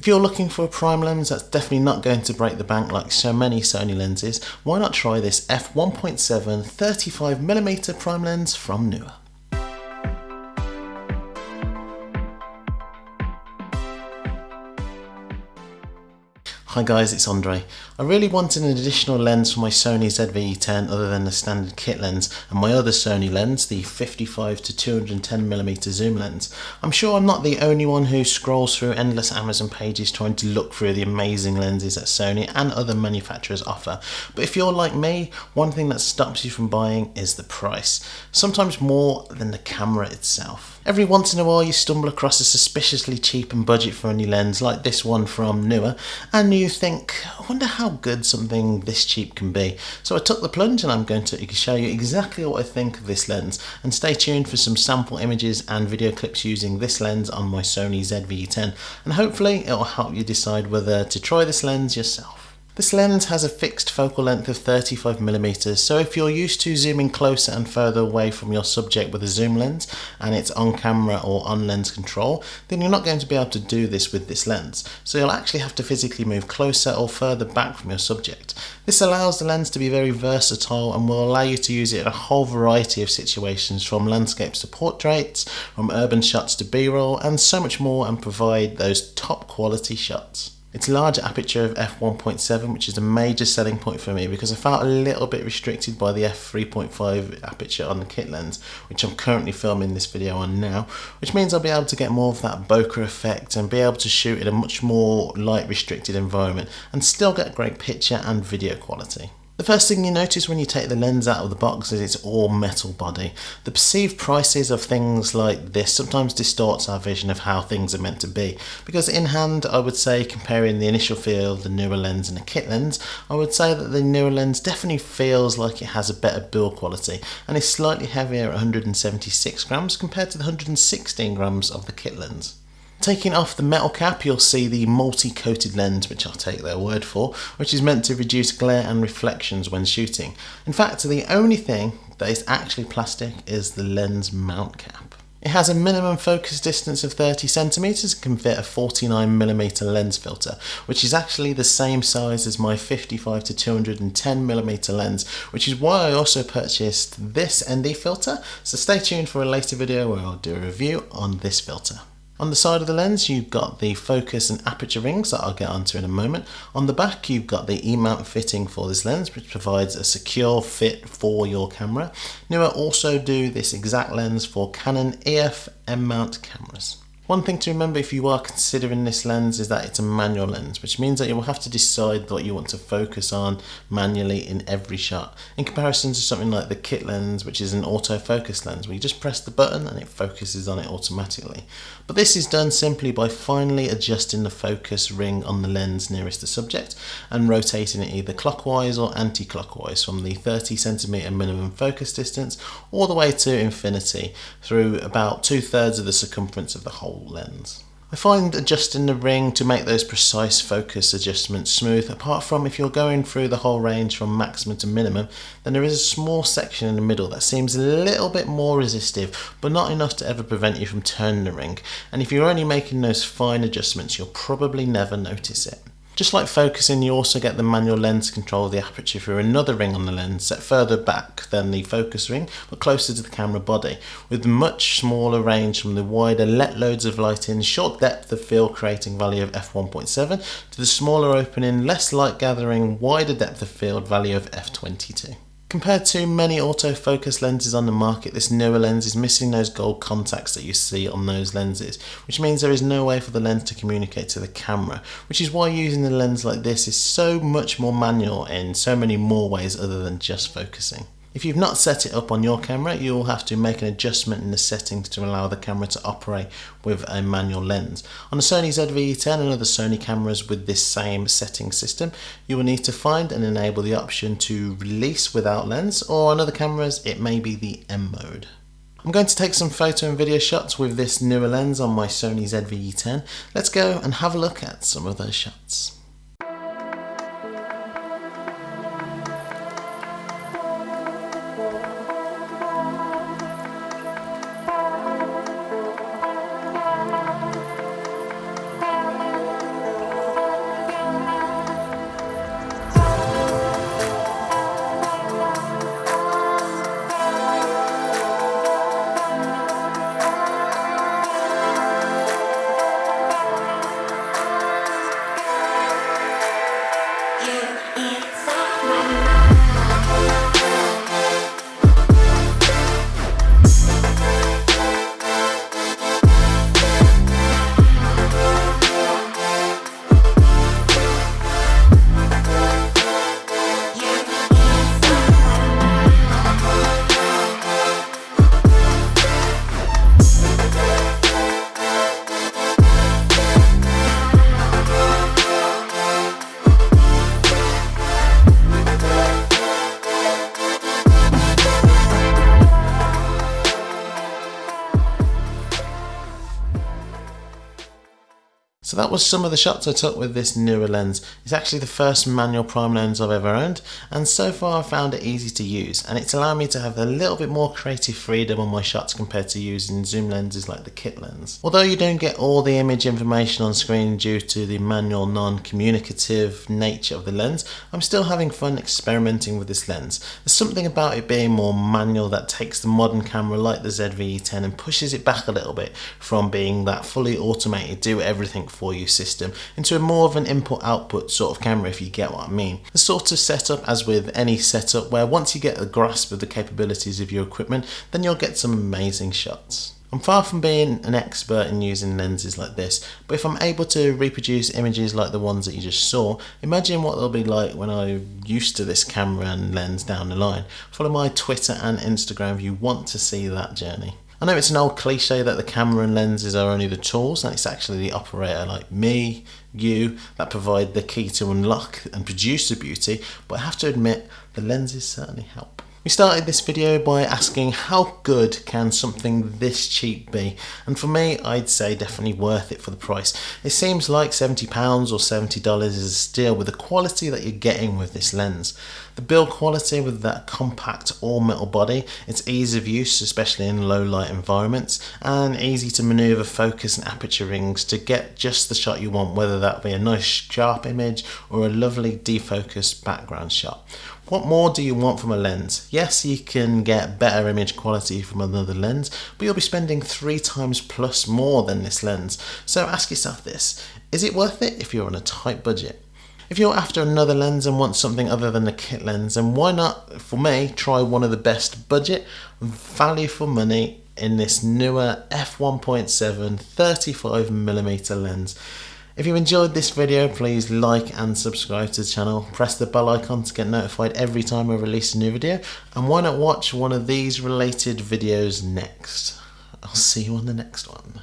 If you're looking for a prime lens that's definitely not going to break the bank like so many Sony lenses, why not try this f1.7 35mm prime lens from Neewer. Hi guys, it's Andre. I really wanted an additional lens for my Sony ZV-E10 other than the standard kit lens and my other Sony lens, the 55 to 210mm zoom lens. I'm sure I'm not the only one who scrolls through endless Amazon pages trying to look through the amazing lenses that Sony and other manufacturers offer. But if you're like me, one thing that stops you from buying is the price, sometimes more than the camera itself. Every once in a while you stumble across a suspiciously cheap and budget-friendly lens like this one from Neewer and you think, I wonder how good something this cheap can be. So I took the plunge and I'm going to show you exactly what I think of this lens and stay tuned for some sample images and video clips using this lens on my Sony ZV-E10 and hopefully it will help you decide whether to try this lens yourself. This lens has a fixed focal length of 35mm, so if you're used to zooming closer and further away from your subject with a zoom lens and it's on camera or on lens control, then you're not going to be able to do this with this lens. So you'll actually have to physically move closer or further back from your subject. This allows the lens to be very versatile and will allow you to use it in a whole variety of situations from landscapes to portraits, from urban shots to b-roll and so much more and provide those top quality shots. Its a large aperture of f1.7 which is a major selling point for me because I felt a little bit restricted by the f3.5 aperture on the kit lens which I'm currently filming this video on now which means I'll be able to get more of that bokeh effect and be able to shoot in a much more light restricted environment and still get great picture and video quality. The first thing you notice when you take the lens out of the box is it's all metal body. The perceived prices of things like this sometimes distorts our vision of how things are meant to be because in hand I would say comparing the initial feel the Neewer lens and a kit lens I would say that the Neewer lens definitely feels like it has a better build quality and is slightly heavier at 176 grams compared to the 116 grams of the kit lens. Taking off the metal cap you'll see the multi-coated lens which I'll take their word for which is meant to reduce glare and reflections when shooting. In fact the only thing that is actually plastic is the lens mount cap. It has a minimum focus distance of 30 centimeters and can fit a 49mm lens filter, which is actually the same size as my 55 to 210mm lens, which is why I also purchased this ND filter, so stay tuned for a later video where I'll do a review on this filter. On the side of the lens you've got the focus and aperture rings that I'll get onto in a moment. On the back you've got the E-mount fitting for this lens which provides a secure fit for your camera. Neewer also do this exact lens for Canon EF M-mount cameras. One thing to remember if you are considering this lens is that it's a manual lens, which means that you will have to decide what you want to focus on manually in every shot, in comparison to something like the kit lens, which is an autofocus lens, where you just press the button and it focuses on it automatically. But this is done simply by finally adjusting the focus ring on the lens nearest the subject and rotating it either clockwise or anti-clockwise from the 30 centimeter minimum focus distance all the way to infinity through about two thirds of the circumference of the whole lens. I find adjusting the ring to make those precise focus adjustments smooth, apart from if you're going through the whole range from maximum to minimum, then there is a small section in the middle that seems a little bit more resistive, but not enough to ever prevent you from turning the ring, and if you're only making those fine adjustments, you'll probably never notice it. Just like focusing, you also get the manual lens control of the aperture through another ring on the lens set further back than the focus ring, but closer to the camera body, with much smaller range from the wider let loads of light in, short depth of field creating value of f1.7 to the smaller opening, less light gathering, wider depth of field value of f22. Compared to many autofocus lenses on the market, this Neewer lens is missing those gold contacts that you see on those lenses, which means there is no way for the lens to communicate to the camera, which is why using a lens like this is so much more manual in so many more ways other than just focusing. If you've not set it up on your camera, you'll have to make an adjustment in the settings to allow the camera to operate with a manual lens. On the Sony ZV-E10 and other Sony cameras with this same setting system, you will need to find and enable the option to release without lens, or on other cameras it may be the M mode. I'm going to take some photo and video shots with this Neewer lens on my Sony ZV-E10. Let's go and have a look at some of those shots. That was some of the shots I took with this Neewer lens. It's actually the first manual prime lens I've ever owned and so far I found it easy to use and it's allowed me to have a little bit more creative freedom on my shots compared to using zoom lenses like the kit lens. Although you don't get all the image information on screen due to the manual non-communicative nature of the lens, I'm still having fun experimenting with this lens. There's something about it being more manual that takes the modern camera like the ZV-E10 and pushes it back a little bit from being that fully automated do everything for you system into a more of an input output sort of camera if you get what I mean. The sort of setup as with any setup where once you get a grasp of the capabilities of your equipment then you'll get some amazing shots. I'm far from being an expert in using lenses like this, but if I'm able to reproduce images like the ones that you just saw, imagine what they'll be like when I'm used to this camera and lens down the line. Follow my Twitter and Instagram if you want to see that journey. I know it's an old cliche that the camera and lenses are only the tools and it's actually the operator like me, you, that provide the key to unlock and produce the beauty, but I have to admit the lenses certainly help. We started this video by asking how good can something this cheap be and for me I'd say definitely worth it for the price. It seems like £70 or $70 is a steal with the quality that you're getting with this lens. The build quality with that compact all metal body, it's ease of use especially in low light environments and easy to maneuver focus and aperture rings to get just the shot you want whether that be a nice sharp image or a lovely defocused background shot. What more do you want from a lens? Yes, you can get better image quality from another lens, but you'll be spending three times plus more than this lens. So ask yourself this, is it worth it if you're on a tight budget? If you're after another lens and want something other than a kit lens, then why not, for me, try one of the best budget, value for money in this Neewer f1.7 35mm lens. If you enjoyed this video, please like and subscribe to the channel. Press the bell icon to get notified every time I release a new video. And why not watch one of these related videos next? I'll see you on the next one.